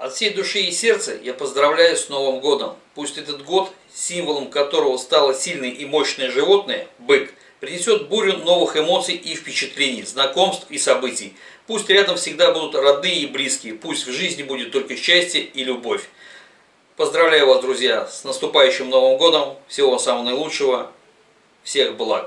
От всей души и сердца я поздравляю с Новым годом. Пусть этот год, символом которого стало сильное и мощное животное, бык, принесет бурю новых эмоций и впечатлений, знакомств и событий. Пусть рядом всегда будут родные и близкие, пусть в жизни будет только счастье и любовь. Поздравляю вас, друзья, с наступающим Новым годом, всего самого наилучшего, всех благ.